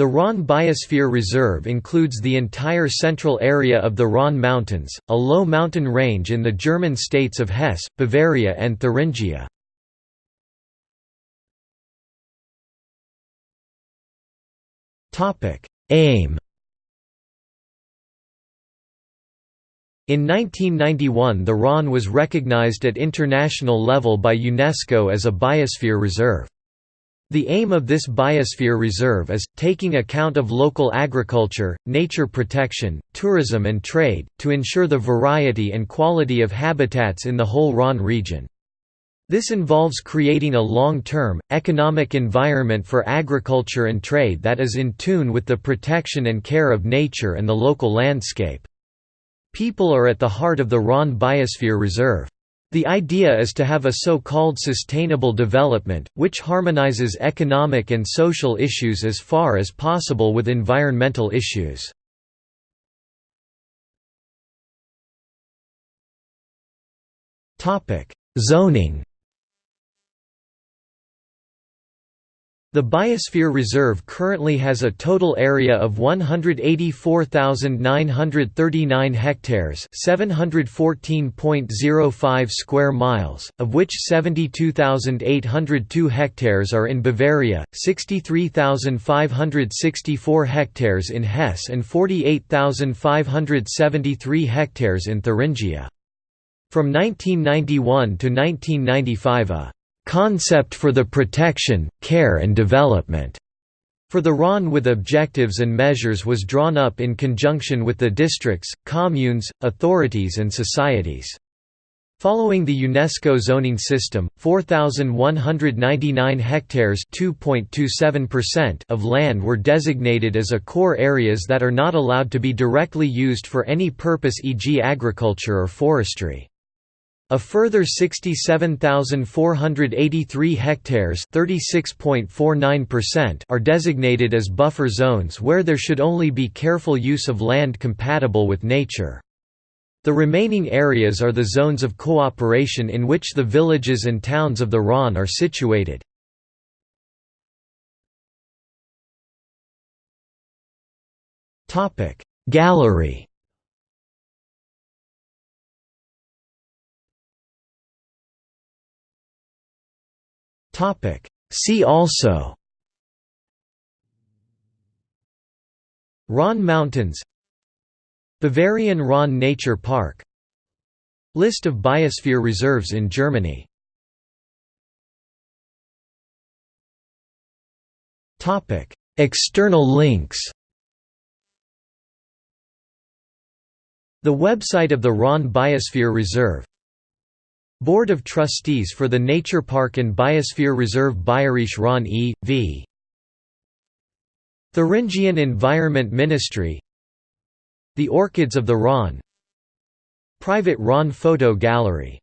The Rhön Biosphere Reserve includes the entire central area of the Rhön Mountains, a low mountain range in the German states of Hesse, Bavaria and Thuringia. Aim In 1991 the Rhön was recognized at international level by UNESCO as a biosphere reserve. The aim of this biosphere reserve is, taking account of local agriculture, nature protection, tourism and trade, to ensure the variety and quality of habitats in the whole Rhön region. This involves creating a long-term, economic environment for agriculture and trade that is in tune with the protection and care of nature and the local landscape. People are at the heart of the Rhön Biosphere Reserve. The idea is to have a so-called sustainable development, which harmonizes economic and social issues as far as possible with environmental issues. Zoning The Biosphere Reserve currently has a total area of 184,939 hectares, 714.05 square miles, of which 72,802 hectares are in Bavaria, 63,564 hectares in Hesse and 48,573 hectares in Thuringia. From 1991 to 1995 a concept for the protection, care and development for the Rhön with objectives and measures was drawn up in conjunction with the districts, communes, authorities and societies. Following the UNESCO zoning system, 4,199 hectares of land were designated as a core areas that are not allowed to be directly used for any purpose e.g. agriculture or forestry. A further 67,483 hectares are designated as buffer zones where there should only be careful use of land compatible with nature. The remaining areas are the zones of cooperation in which the villages and towns of the Rhön are situated. Gallery See also Rhön Mountains Bavarian Rhön Nature Park List of biosphere reserves in Germany External links The website of the Rhön Biosphere Reserve Board of Trustees for the Nature Park and Biosphere Reserve Bayerische Rhön e.V. Thuringian Environment Ministry. The Orchids of the Rhön Private Rhön Photo Gallery